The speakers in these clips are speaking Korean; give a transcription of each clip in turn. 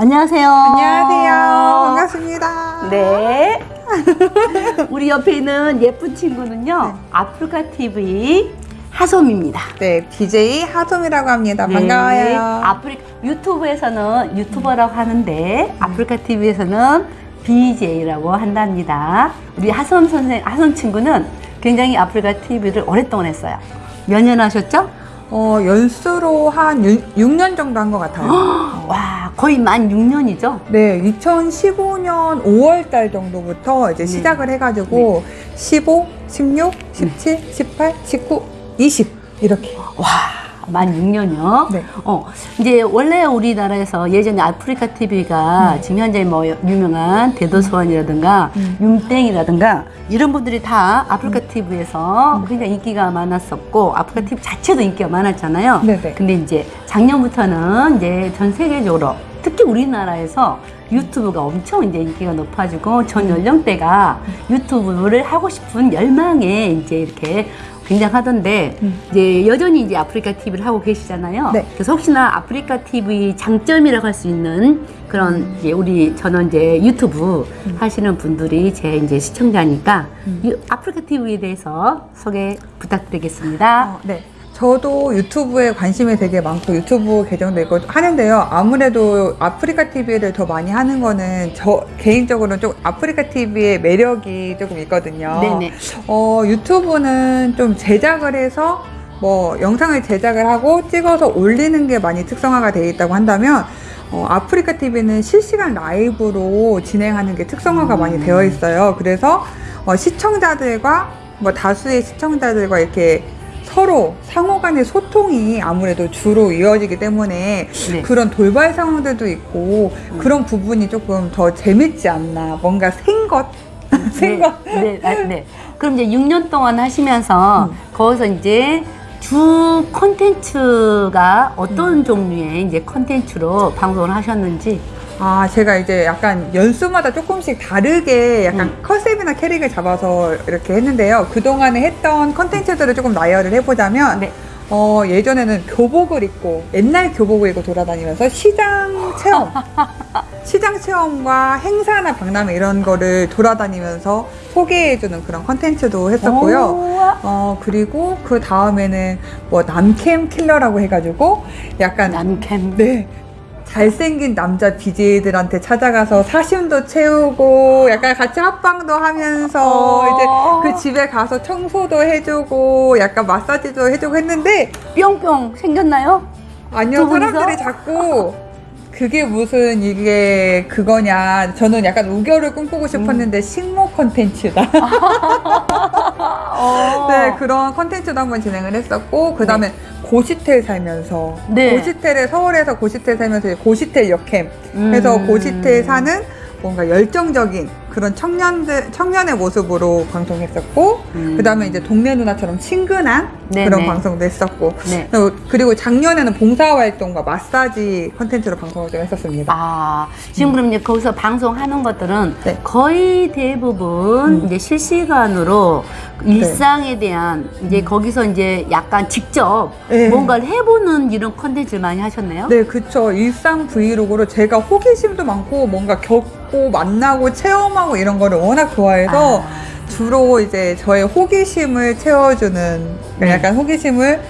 안녕하세요. 안녕하세요. 반갑습니다. 네. 우리 옆에 있는 예쁜 친구는요. 아프리카 TV 하솜입니다. 네, BJ 하솜이라고 합니다. 네. 반가워요. 아프리카 유튜브에서는 유튜버라고 하는데 아프리카 TV에서는 BJ라고 한답니다. 우리 하솜 선생 하솜 친구는 굉장히 아프리카 TV를 오랫동안 했어요. 몇 년 하셨죠? 어, 연수로 한 6, 년 정도 한 것 같아요. 와, 거의 만 6년이죠? 네, 2015년 5월 달 정도부터 이제 네. 시작을 해가지고 15, 16, 17, 18, 19, 20 이렇게. 와, 만 6년이요? 네. 어, 이제 원래 우리나라에서 예전에 아프리카 TV가 지금 현재 뭐 유명한 대도서관이라든가 음. 윤땡이라든가 이런 분들이 다 아프리카 TV에서 굉장히 인기가 많았었고 아프리카 TV 자체도 인기가 많았잖아요. 네네. 근데 이제 작년부터는 이제 전 세계적으로 특히 우리나라에서 유튜브가 엄청 이제 인기가 높아지고 전 연령대가 유튜브를 하고 싶은 열망에 이제 이렇게 굉장하던데 음. 이제 여전히 이제 아프리카 TV를 하고 계시잖아요. 네. 그래서 혹시나 아프리카 TV 장점이라고 할 수 있는 그런 이제 우리 저는 이제 유튜브 하시는 분들이 제 이제 시청자니까 유- 아프리카 TV에 대해서 소개 부탁드리겠습니다. 어, 네. 저도 유튜브에 관심이 되게 많고 유튜브 계정도 있고 하는데요. 아무래도 아프리카 TV를 더 많이 하는 거는 저 개인적으로는 좀 아프리카 TV의 매력이 조금 있거든요. 네네. 어, 유튜브는 좀 제작을 해서 뭐 영상을 제작을 하고 찍어서 올리는 게 많이 특성화가 되어 있다고 한다면 어, 아프리카 TV는 실시간 라이브로 진행하는 게 특성화가 음. 많이 되어 있어요. 그래서 어, 시청자들과 뭐 다수의 시청자들과 이렇게 서로 상호 간의 소통이 아무래도 주로 이어지기 때문에 네. 그런 돌발 상황들도 있고 음. 그런 부분이 조금 더 재밌지 않나 뭔가 생것 생것 네, 네, 아, 네. 그럼 이제 6년 동안 하시면서 음. 거기서 이제 주 콘텐츠가 음. 어떤 종류의 이제 콘텐츠로 방송을 하셨는지 아, 제가 이제 약간 연수마다 조금씩 다르게 약간 음. 컨셉이나 캐릭을 잡아서 이렇게 했는데요. 그동안에 했던 컨텐츠들을 조금 나열을 해보자면, 네. 어, 예전에는 교복을 입고, 옛날 교복을 입고 돌아다니면서 시장 체험, 시장 체험과 행사나 박람회 이런 거를 돌아다니면서 소개해주는 그런 컨텐츠도 했었고요. 오, 어, 그리고 그 다음에는 뭐 남캠 킬러라고 해가지고 약간 남캠. 네. 잘생긴 남자 BJ들한테 찾아가서 사심도 채우고 약간 같이 합방도 하면서 어. 이제 그 집에 가서 청소도 해주고 약간 마사지도 해주고 했는데 뿅뿅 생겼나요? 아니요? 사람들이 자꾸 그게 무슨 이게 그거냐 저는 약간 우결을 꿈꾸고 음. 싶었는데 식모 컨텐츠다 어. 네 그런 컨텐츠도 한번 진행을 했었고 그 다음에 고시텔 살면서 네. 고시텔에 서울에서 고시텔 살면서 고시텔 역캠 음. 해서 고시텔 사는 뭔가 열정적인 그런 청년들 청년의 모습으로 방송했었고 음. 그 다음에 이제 동네 누나처럼 친근한 네네. 그런 방송도 했었고 네. 그리고- 그리고 작년에는 봉사활동과 마사지 컨텐츠로 방송을 좀 했었습니다. 아, 지금 그럼 이제 거기서 방송하는 것들은 네. 거의 대부분 음. 이제 실시간으로 일상에 대한 이제 거기서 이제 약간 직접 네. 뭔가를 해보는 이런 컨텐츠를 많이 하셨네요. 네, 그쵸. 일상 vlog로 제가 호기심도 많고 뭔가 겪고 만나고 체험 하고 이런 거를 워낙 좋아해서 아. 주로 이제 저의 호기심을 채워주는 네. 약간 호기심을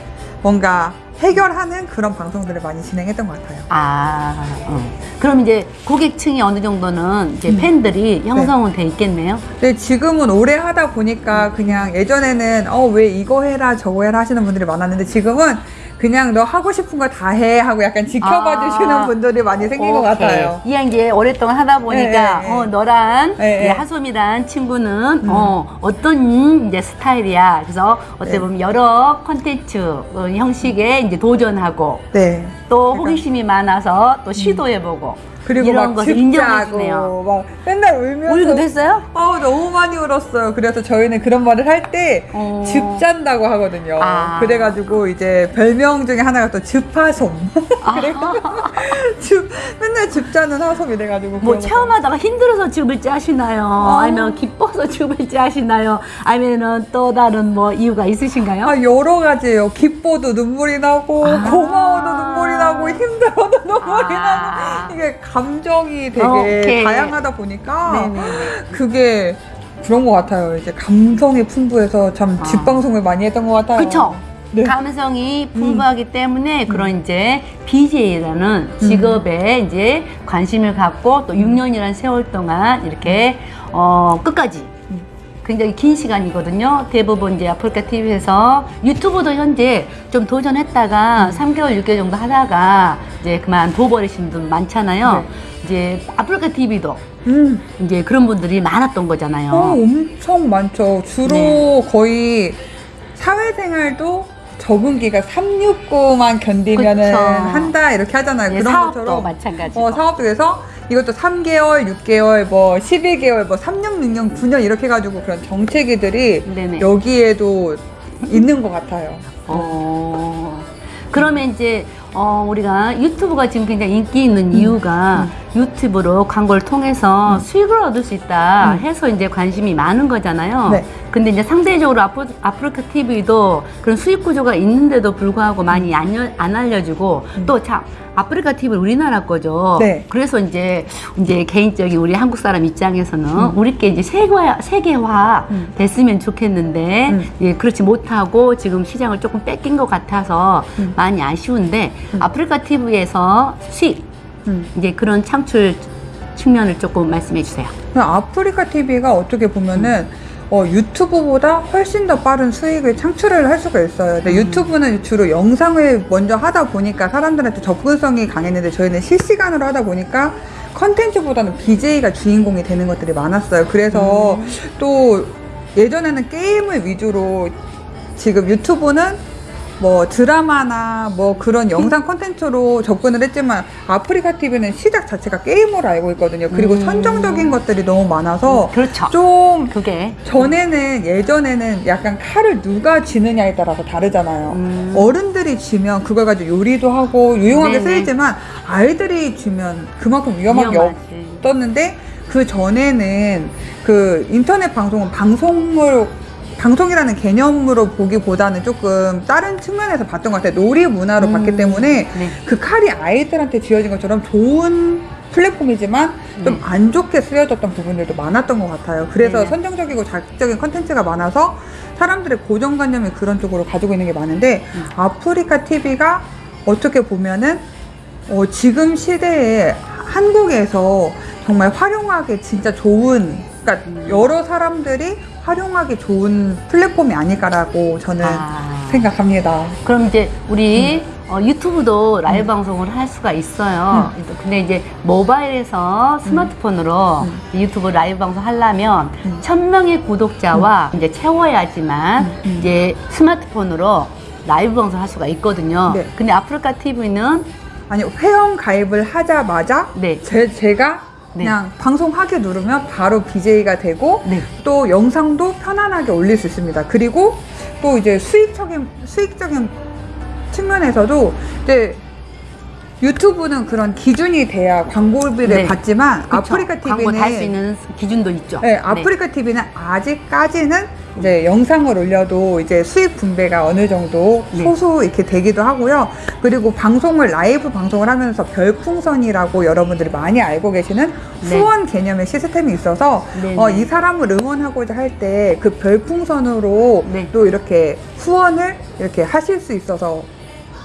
뭔가 해결하는 그런 방송들을 많이 진행했던 것 같아요. 아, 어. 그럼 이제 고객층이 어느 정도는 이제 음. 팬들이 형성은 돼 있겠네요. 근데 지금은 오래 하다 보니까 그냥 예전에는 어 왜 이거 해라 저거 해라 하시는 분들이 많았는데 지금은 그냥 너 하고 싶은 거 다 해 하고 약간 지켜봐 아. 주시는 분들이 많이 생긴 것 오케이. 같아요. 이게 이제 오랫동안 하다 보니까 네, 네, 네. 어 너랑 네, 네. 하솜이란 친구는 음. 어 어떤 이제 스타일이야. 그래서 어떻게 네. 보면 여러 컨텐츠 어, 형식에 이제 도전하고 네. 또 호기심이 많아서 또 시도해보고 그리고 막 주네요. 막 맨날 울면서 울기도 했어요? 어 너무 많이 울었어요. 그래서 저희는 그런 말을 할때 어. 즙잔다고 하거든요. 아. 그래가지고 이제 별명 중에 하나가 또 즙하솜. 즙 맨날 즙자는 하솜 이래가지고 뭐 그런 거. 체험하다가 힘들어서 줍을 짜시나요? 어. 아니면 기뻐서 줍을 짜시나요? 아니면은 또 다른 뭐 이유가 있으신가요? 아 여러 가지예요. 기뻐도 눈물이 나고 아. 고마워도 눈물이 나고 힘들어도 눈물이 아. 나고 이게 감정이 되게 오케이. 다양하다 보니까 네네네. 그게 그런 것 같아요. 이제 감성이 풍부해서 참 아. 뒷방송을 많이 했던 것 같아요. 그쵸? 네. 감성이 풍부하기 때문에 그런 이제 BJ라는 음. 직업에 이제 관심을 갖고 또 6년이라는 세월 동안 이렇게 어 끝까지 음. 굉장히 긴 시간이거든요. 대부분 이제 아프리카 TV에서 유튜브도 현재 좀 도전했다가 3개월, 6개월 정도 하다가 이제 그만 둬버리신 분 많잖아요. 네. 이제 아프리카 TV도 음. 이제 그런 분들이 많았던 거잖아요. 어, 엄청 많죠. 주로 네. 거의 사회생활도 적응기가 369만 견디면은 그쵸. 한다 이렇게 하잖아요. 예, 그런 사업도 것처럼 마찬가지고. 어, 사업도 그래서 이것도 3개월, 6개월, 뭐 12개월, 뭐 3년, 6년, 9년 이렇게 해가지고 그런 정체기들이 네네. 여기에도 있는 것 같아요. 어, 그러면 이제 어, 우리가 유튜브가 지금 굉장히 인기 있는 이유가 유튜브로 광고를 통해서 수익을 얻을 수 있다 음. 해서 이제 관심이 많은 거잖아요. 네. 근데 이제 상대적으로 아프, 아프리카 TV도 그런 수익 구조가 있는데도 불구하고 많이 안, 여- 안 알려주고 또참 아프리카 TV 는 우리나라 거죠. 네. 그래서 이제 이제 개인적인 우리 한국 사람 입장에서는 우리께 이제 세계화 세계화 음. 됐으면 좋겠는데 음. 예, 그렇지 못하고 지금 시장을 조금 뺏긴 것 같아서 음. 많이 아쉬운데 아프리카 TV에서 수익 음. 이제 그런 창출 측면을 조금 말씀해 주세요. 아프리카 TV가 어떻게 보면은 어, 유튜브보다 훨씬 더 빠른 수익을 창출을 할 수가 있어요. 음. 유튜브는 주로 영상을 먼저 하다 보니까 사람들한테 접근성이 강했는데 저희는 실시간으로 하다 보니까 컨텐츠보다는 BJ가 주인공이 되는 것들이 많았어요. 그래서 음. 또 예전에는 게임을 위주로 지금 유튜브는 뭐 드라마나 뭐 그런 영상 콘텐츠로 접근을 했지만 아프리카 TV는 시작 자체가 게임으로 알고 있거든요. 그리고 음. 선정적인 것들이 너무 많아서 그렇죠. 좀 그게 전에는 예전에는 약간 칼을 누가 쥐느냐에 따라서 다르잖아요. 음. 어른들이 쥐면 그걸 가지고 요리도 하고 유용하게 네네. 쓰이지만 아이들이 쥐면 그만큼 위험한 게. 없었는데 그 전에는 그 인터넷 방송은 방송으로 방송이라는 개념으로 보기보다는 조금 다른 측면에서 봤던 것 같아요. 놀이 문화로 음. 봤기 때문에 네. 그 칼이 아이들한테 쥐어진 것처럼 좋은 플랫폼이지만 좀 네. 안 좋게 쓰여졌던 부분들도 많았던 것 같아요. 그래서 네네. 선정적이고 자극적인 컨텐츠가 많아서 사람들의 고정관념이 그런 쪽으로 가지고 있는 게 많은데 음. 아프리카 TV가 어떻게 보면은 어, 지금 시대에 한국에서 정말 활용하기 진짜 좋은 그러니까 음. 여러 사람들이 활용하기 좋은 플랫폼이 아닐까라고 저는 아. 생각합니다. 그럼 이제 우리 음. 어, 유튜브도 라이브 방송을 할 수가 있어요. 근데 이제 모바일에서 스마트폰으로 유튜브 라이브 방송 하려면 음. 천 명의 구독자와 이제 채워야지만 음, 음. 이제 스마트폰으로 라이브 방송 할 수가 있거든요. 네. 근데 아프리카 TV는 아니 회원 가입을 하자마자 네. 제, 제가 네. 그냥 방송하게 누르면 바로 BJ가 되고 네. 또 영상도 편안하게 올릴 수 있습니다. 그리고 또 이제 수익적인 수익적인 측면에서도 이제 유튜브는 그런 기준이 돼야 광고비를 네. 받지만 그쵸? 아프리카 광고 TV는 달수 있는 기준도 있죠. 네, 아프리카 TV는 아직까지는 이제 영상을 올려도 이제 수익 분배가 어느 정도 네. 소수 이렇게 되기도 하고요. 그리고 방송을 라이브 방송을 하면서 별풍선이라고 여러분들이 많이 알고 계시는 네. 후원 개념의 시스템이 있어서 네, 어, 네. 이 사람을 응원하고자 할 때 그 별풍선으로 네. 또 이렇게 후원을 이렇게 하실 수 있어서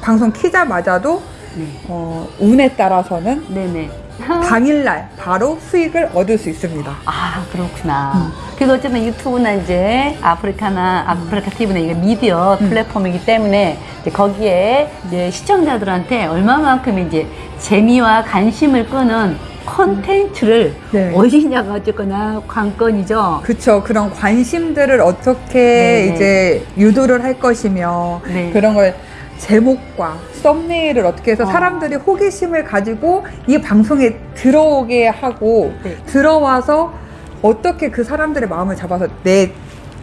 방송 키자마자도 네. 어, 운에 따라서는 네네. 당일날 바로 수익을 얻을 수 있습니다. 아 그렇구나. 음. 그래서 어쨌든 유튜브나 이제 아프리카나 아프리카 TV는 이게 미디어 음. 플랫폼이기 때문에 이제 거기에 이제 시청자들한테 얼마만큼 이제 재미와 관심을 끄는 콘텐츠를 네. 어디냐가 어쨌거나 관건이죠. 그쵸. 그런 관심들을 어떻게 네네. 이제 유도를 할 것이며 네. 그런 걸 제목과 썸네일을 어떻게 해서 어. 사람들이 호기심을 가지고 이 방송에 들어오게 하고 네. 들어와서 어떻게 그 사람들의 마음을 잡아서 내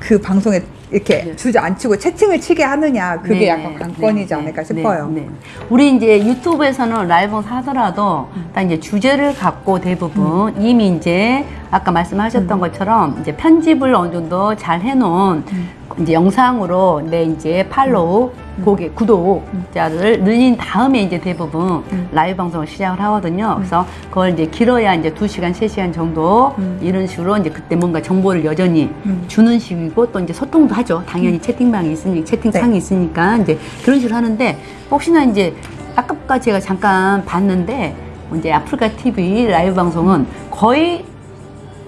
그 방송에 이렇게 네. 주저앉히고 채팅을 치게 하느냐 그게 네, 약간 관건이지 네, 않을까 네, 싶어요. 네, 네. 우리 이제 유튜브에서는 라이브 하더라도 음. 딱 이제 주제를 갖고 대부분 이미 이제 아까 말씀하셨던 음. 것처럼 이제 편집을 어느 정도 잘 해놓은 음. 이제 영상으로 내 이제 팔로우, 고객, 구독자를 늘린 다음에 이제 대부분 음. 라이브 방송을 시작을 하거든요. 그래서 그걸 이제 길어야 이제 두시간세시간 정도 음. 이런 식으로 이제 그때 뭔가 정보를 여전히 음. 주는 식이고 또 이제 소통도 하죠. 당연히 채팅방이 있으니까, 채팅창이 네. 있으니까 이제 그런 식으로 하는데 혹시나 이제 아까 제가 잠깐 봤는데 이제 아프리카 TV 라이브 방송은 거의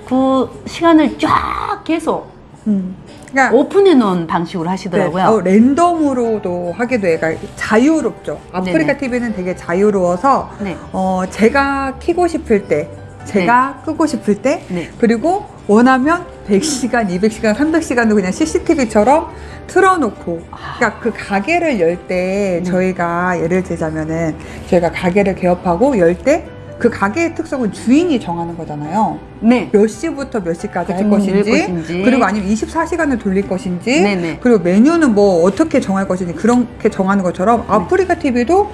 그 시간을 쫙 계속 음. 그러니까 오픈해 놓은 방식으로 하시더라고요. 네, 어, 랜덤으로도 하게 돼. 그러니까 자유롭죠. 아프리카 네네. TV는 되게 자유로워서 네. 어, 제가 키고 싶을 때, 제가 끄고 싶을 때, 네. 그리고 원하면 100시간, 200시간, 300시간도 그냥 CCTV처럼 틀어놓고, 그러니까 그 가게를 열때 네. 저희가 예를 들자면은 저희가 가게를 개업하고 열때 그 가게의 특성은 주인이 정하는 거잖아요. 네. 몇 시부터 몇 시까지 할 음, 것인지, 열 것인지. 그리고 아니면 24시간을 돌릴 것인지, 네네. 그리고 메뉴는 뭐 어떻게 정할 것인지 그렇게 정하는 것처럼 네. 아프리카 TV도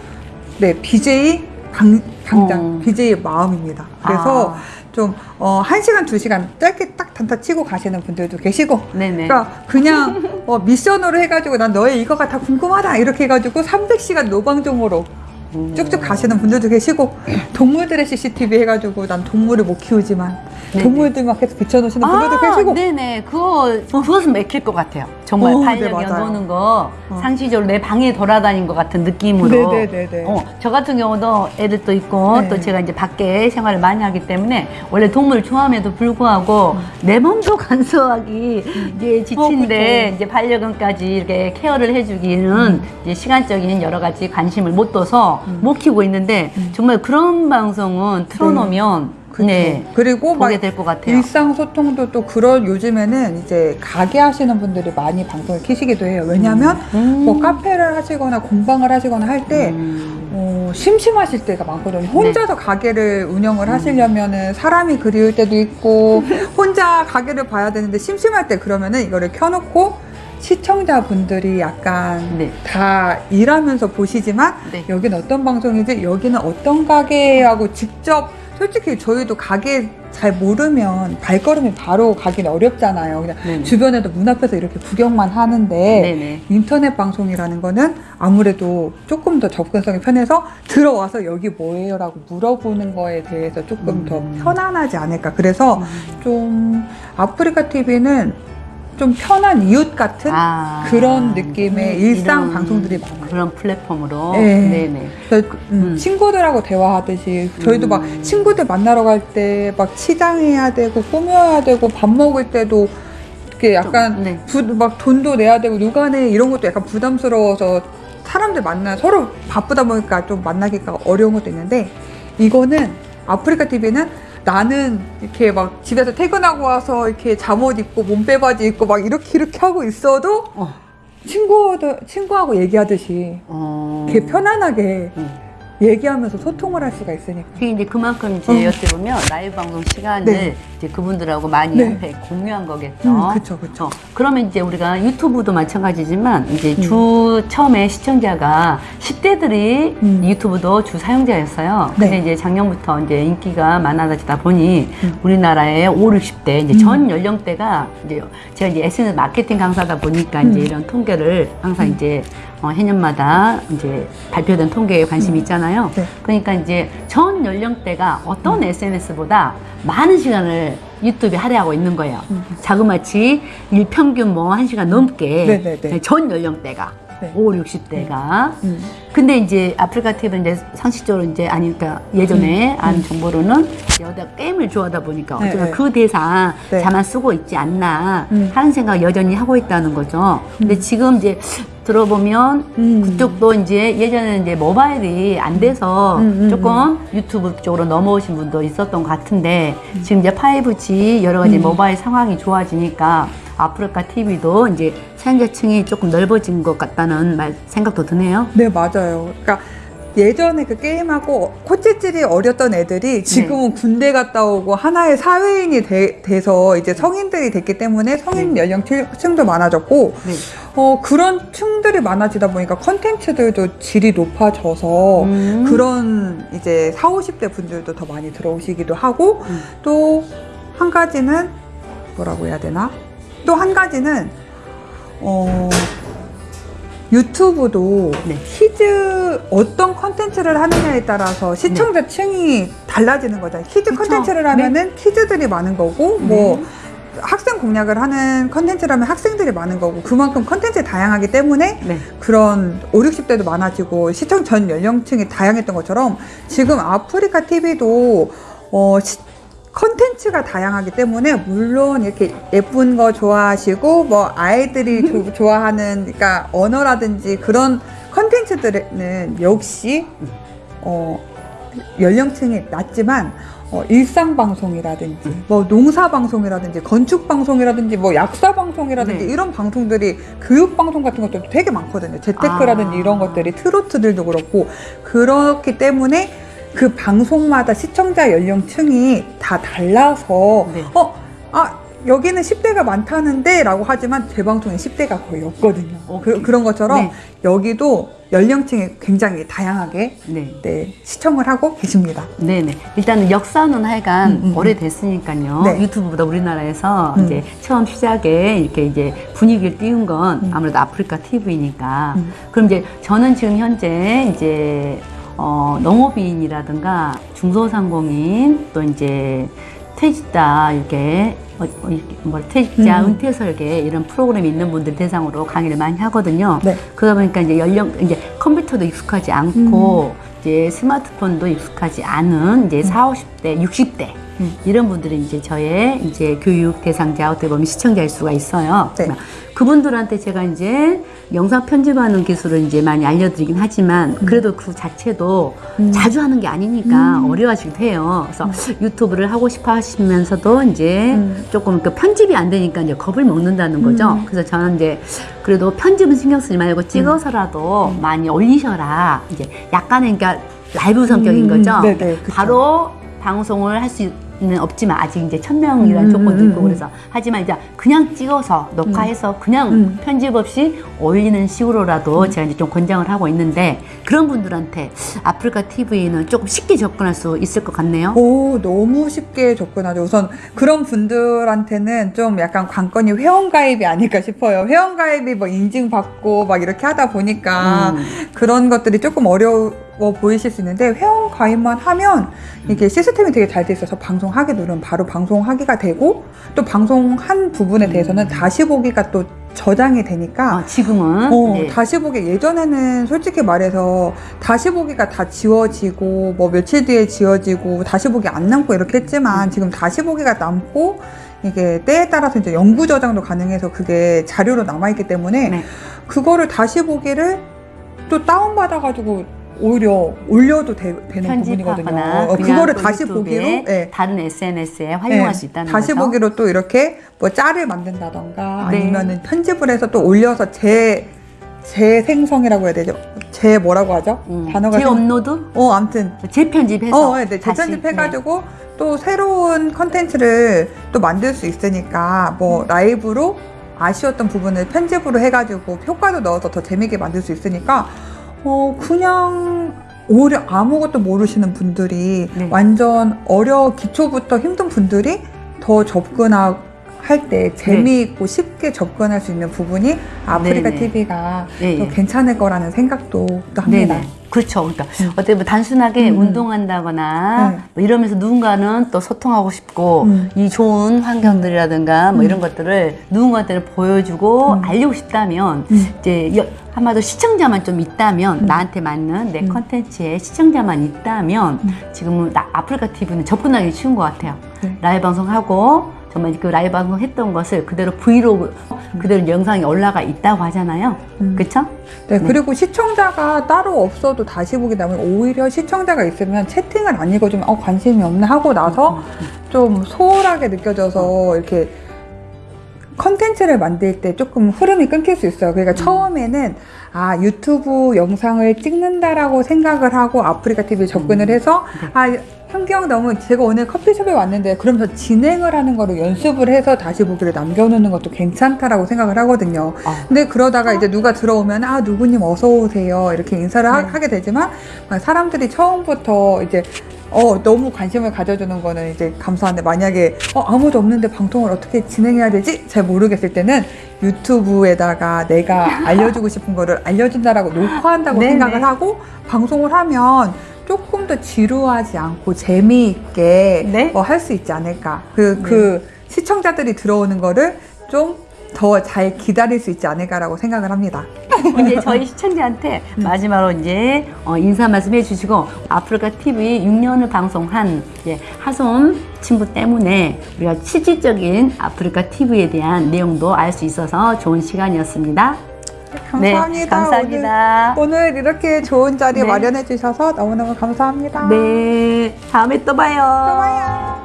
네 BJ 방, 당장 어. BJ의 마음입니다. 그래서 아. 좀 어, 1시간, 2시간 짧게 딱 단타 치고 가시는 분들도 계시고 네네. 그러니까 그냥 어, 미션으로 해가지고 난 너의 이거가 다 궁금하다 이렇게 해가지고 300시간 노방종으로 음. 쭉쭉 가시는 분들도 계시고 동물들의 CCTV 해가지고 난 동물을 못 키우지만 네네. 동물들만 계속 비춰놓으시는 분들도 아, 계시고 네네. 그거, 그것은 맥힐 것 같아요. 정말 어, 네, 반려견 맞아요. 보는 거 어. 상시적으로 내 방에 돌아다닌 것 같은 느낌으로. 네네네네. 어, 저 같은 경우도 애들도 있고 네. 또 제가 이제 밖에 생활을 많이 하기 때문에 원래 동물 좋아함에도 불구하고 내 몸도 간소하기 이제 지친데 음. 어. 이제 반려견까지 이렇게 케어를 해주기는 이제 시간적인 여러 가지 관심을 못 둬서 음. 못 키우고 있는데 정말 그런 방송은 틀어놓으면 그쵸. 네. 그리고 막 보게 될 것 같아요. 일상 소통도 또 그런 요즘에는 이제 가게 하시는 분들이 많이 방송을 키시기도 해요. 왜냐하면 음. 뭐 카페를 하시거나 공방을 하시거나 할때 음. 어, 심심하실 때가 많거든요. 네. 혼자서 가게를 음. 운영을 하시려면은 사람이 그리울 때도 있고 혼자 가게를 봐야 되는데 심심할 때 그러면은 이거를 켜놓고 시청자분들이 약간 네. 다 일하면서 보시지만 네. 여기는 어떤 방송이지 여기는 어떤 가게하고 직접 솔직히 저희도 가게 잘 모르면 발걸음이 바로 가기는 어렵잖아요. 그냥 네네. 주변에도 문 앞에서 이렇게 구경만 하는데 네네. 인터넷 방송이라는 거는 아무래도 조금 더 접근성이 편해서 들어와서 여기 뭐예요 라고 물어보는 거에 대해서 조금 음. 더 편안하지 않을까. 그래서 좀 아프리카 TV는 좀 편한 이웃 같은 아, 그런 느낌의 음, 일상 방송들이 많아요. 그런 플랫폼으로. 네. 네네. 그래서 음, 음. 친구들하고 대화하듯이 저희도 막 음. 친구들 만나러 갈 때 막 치장해야 되고 꾸며야 되고 밥 먹을 때도 이렇게 약간 좀, 네. 부, 막 돈도 내야 되고 누가 내 이런 것도 약간 부담스러워서 사람들 만나 서로 바쁘다 보니까 좀 만나기가 어려운 것도 있는데 이거는 아프리카 TV는 나는 이렇게 막 집에서 퇴근하고 와서 이렇게 잠옷 입고 몸빼바지 입고 막 이렇게 이렇게 하고 있어도 어. 친구들 친구하고 얘기하듯이 어. 이렇게 편안하게 음. 얘기하면서 소통을 할 수가 있으니까. 이제 그만큼 이제 어. 어떻게 보면 라이브 방송 시간을 네. 이제 그분들하고 많이 네. 공유한 거겠죠. 음, 그쵸, 그쵸. 어, 그러면 이제 우리가 유튜브도 마찬가지지만 이제 음. 주 처음에 시청자가 10대들이 음. 유튜브도 주 사용자였어요. 근데 네. 이제 작년부터 이제 인기가 많아지다 보니 음. 우리나라의 5, 60대 이제 음. 전 연령대가 이제 제가 이제 SNS 마케팅 강사다 보니까 이제 음. 이런 통계를 항상 이제 어, 해년마다 이제 발표된 통계에 관심이 있잖아요. 네. 그러니까 이제 전 연령대가 어떤 SNS보다 많은 시간을 유튜브에 할애하고 있는 거예요. 음. 자그마치 일평균 뭐 한시간 넘게 네네네. 전 연령대가 네. 5, 60대가 음. 근데 이제 아프리카 TV는 이제 상식적으로 이제 아니 그러니까 예전에 안 정보로는 여자 게임을 좋아하다 보니까 네, 어쩌면 네. 그 대상 네. 자만 쓰고 있지 않나 음. 하는 생각 여전히 하고 있다는 거죠. 근데 지금 이제 들어보면 음. 그쪽도 이제 예전에는 이제 모바일이 안 돼서 음, 음, 조금 유튜브 쪽으로 넘어오신 분도 있었던 것 같은데 지금 이제 5G 여러 가지 음. 모바일 상황이 좋아지니까 아프리카 TV도 이제 사용자층이 조금 넓어진 것 같다는 말 생각도 드네요. 네, 맞아요. 그러니까 예전에 그 게임하고 코찌질이 어렸던 애들이 지금은 군대 갔다 오고 하나의 사회인이 돼, 돼서 이제 성인들이 됐기 때문에 성인 네. 연령층도 많아졌고 네. 어, 그런 층들이 많아지다 보니까 컨텐츠들도 질이 높아져서 음. 그런 이제 4, 50대 분들도 더 많이 들어오시기도 하고 음. 또한 가지는 뭐라고 해야 되나? 또 한 가지는 어, YouTube도 네. kids 어떤 컨텐츠를 하느냐에 따라서 시청자 층이 달라지는 거잖아요. kids 네. 그쵸. 컨텐츠를 하면은 kids들이 많은 거고 뭐 네. 학생 공략을 하는 컨텐츠라면 학생들이 많은 거고 그만큼 컨텐츠 다양하기 때문에 네. 그런 5, 60대도 많아지고 시청 전 연령층이 다양했던 것처럼 지금 아프리카 TV도 어, 시- 컨텐츠가 다양하기 때문에 물론 이렇게 예쁜 거 좋아하시고 뭐 아이들이 조- 좋아하는 그러니까 언어라든지 그런 컨텐츠들은 역시 어, 연령층이 낮지만 어, 일상 방송이라든지 뭐 농사 방송이라든지 건축 방송이라든지 뭐 약사 방송이라든지 네. 이런 방송들이 교육 방송 같은 것도 되게 많거든요. 재테크라든지 아. 이런 것들이 트로트들도 그렇고 그렇기 때문에 그 방송마다 시청자 연령층이 다 달라서 네. 어, 아 여기는 10대가 많다는데 라고 하지만 제 방송에 10대가 거의 없거든요. 오케이. 그, 런 것처럼 네. 여기도 연령층이 굉장히 다양하게 네. 네, 시청을 하고 계십니다. 네네. 일단은 역사는 하여간 음, 음, 오래됐으니까요. 네. 유튜브보다 우리나라에서 음. 이제 처음 시작에 이렇게 이제 분위기를 띄운 건 음. 아무래도 아프리카 TV니까. 음. 그럼 이제 저는 지금 현재 이제 어, 농업인이라든가 중소상공인 또 이제 퇴직자 이렇게 어, 어, 뭐 퇴직자 음. 은퇴 설계 이런 프로그램이 있는 분들 대상으로 강의를 많이 하거든요. 네. 그러다 보니까 이제 연령 이제 컴퓨터도 익숙하지 않고 음. 이제 스마트폰도 익숙하지 않은 이제 4, 50대, 60대 음. 이런 분들이 이제 저의 이제 교육 대상자 어떻게 보면 시청자일 수가 있어요. 네. 그분들한테 제가 이제 영상 편집하는 기술을 이제 많이 알려드리긴 하지만 그래도 그 자체도 음. 자주 하는 게 아니니까 음. 어려워지기도 해요. 그래서 유튜브를 하고 싶어 하시면서도 이제 음. 조금 그 편집이 안 되니까 이제 겁을 먹는다는 거죠. 음. 그래서 저는 이제 그래도 편집은 신경 쓰지 말고 찍어서라도 많이 올리셔라. 이제 약간의 그러니까 라이브 성격인 음, 거죠. 네네. 바로 바로 방송을 할 수 는 없지만 아직 이제 천 명이라는 음, 조건도 음, 있고 음. 그래서 하지만 이제 그냥 찍어서 녹화해서 그냥 음. 편집 없이 올리는 식으로라도 제가 이제 좀 권장을 하고 있는데 그런 분들한테 아프리카 TV는 조금 쉽게 접근할 수 있을 것 같네요. 오, 너무 쉽게 접근하죠. 우선 그런 분들한테는 좀 약간 관건이 회원가입이 아닐까 싶어요. 회원가입이 뭐 인증받고 막 이렇게 하다 보니까 음. 그런 것들이 조금 어려 워 보이실 수 있는데 회원 가입만 하면 이게 시스템이 되게 잘 돼 있어서 방송하게 누르면 바로 방송하기가 되고 또 방송한 부분에 대해서는 다시 보기가 또 저장이 되니까 어, 지금은 어, 네. 다시 보기 예전에는 솔직히 말해서 다시 보기가 다 지워지고 뭐 며칠 뒤에 지워지고 다시 보기 안 남고 이렇게 했지만 지금 다시 보기가 남고 이게 때에 따라서 이제 영구 저장도 가능해서 그게 자료로 남아 있기 때문에 네. 그거를 다시 보기를 또 다운 받아 가지고 오히려 올려도 되, 는 부분이거든요. 어, 그거를 또 다시 보기로 예. 다른 SNS에 활용할 네, 수 있다는 다시 거죠. 보기로 또 이렇게 뭐 짤을 만든다던가 네. 아니면은 편집을 해서 또 올려서 재 재생성이라고 해야 되죠? 재 뭐라고 하죠? 음, 단어가 생- 재업로드, 어 아무튼 재편집해서 어, 네, 네. 재편집해가지고 또 새로운 컨텐츠를 또 만들 수 있으니까 뭐 라이브로 아쉬웠던 부분을 편집으로 해가지고 효과도 넣어서 더 재밌게 만들 수 있으니까 어 그냥 오히려 아무것도 모르시는 분들이 네. 완전 어려 기초부터 힘든 분들이 더 접근 할 때 재미있고 쉽게 접근할 수 있는 부분이 아프리카 네. 네네. TV가 네, 또 예. 괜찮을 거라는 생각도 또 합니다. 네네. 그렇죠. 그러니까 음. 어떻게 보면 단순하게 음. 운동한다거나 네. 뭐 이러면서 누군가는 또 소통하고 싶고 음. 이 좋은 환경들이라든가 뭐 음. 이런 것들을 누군가한테 보여주고 음. 알리고 싶다면 음. 이제 여- 한마디로 시청자만 좀 있다면 음. 나한테 맞는 내 음. 컨텐츠에 시청자만 있다면 음. 지금은 나- 아프리카 TV는 접근하기 쉬운 것 같아요. 네. 라이브 방송하고 정말 그 라이브 방송 했던 것을 그대로 브이로그 그대로 영상이 올라가 있다고 하잖아요. 음. 그렇죠? 네, 네. 그리고 시청자가 따로 없어도 다시 보기 나면 오히려 시청자가 있으면 채팅을 안 읽어주면 어, 관심이 없네 하고 나서 좀 소홀하게 느껴져서 이렇게 컨텐츠를 만들 때 조금 흐름이 끊길 수 있어요. 그러니까 처음에는 아 유튜브 영상을 찍는다라고 생각을 하고 아프리카 TV에 접근을 해서 아 현경 너무 제가 오늘 커피숍에 왔는데 그러면서 진행을 하는 거를 연습을 해서 다시 보기를 남겨놓는 것도 괜찮다라고 생각을 하거든요. 아. 근데 그러다가 이제 누가 들어오면 아 누구님 어서 오세요 이렇게 인사를 하, 네. 하게 되지만 아, 사람들이 처음부터 이제 어, 너무 관심을 가져주는 거는 이제 감사한데 만약에 어, 아무도 없는데 방송을 어떻게 진행해야 되지? 잘 모르겠을 때는 유튜브에다가 내가 알려주고 싶은 거를 알려준다라고 녹화한다고. 생각을 하고 방송을 하면 조금 더 지루하지 않고 재미있게 네. 어, 할 수 있지 않을까. 그, 그 시청자들이 들어오는 거를 좀 더 잘 기다릴 수 있지 않을까라고 생각을 합니다. 이제 저희 시청자한테 마지막으로 이제 어, 인사 말씀 해 주시고 아프리카 TV 6년을 방송한 이제 하솜 친구 때문에 우리가 실질적인 아프리카 TV에 대한 내용도 알 수 있어서 좋은 시간이었습니다. 감사합니다. 네, 감사합니다. 오늘, 오늘 이렇게 좋은 자리 네. 마련해 주셔서 너무너무 감사합니다. 네, 다음에 또 봐요. 또 봐요.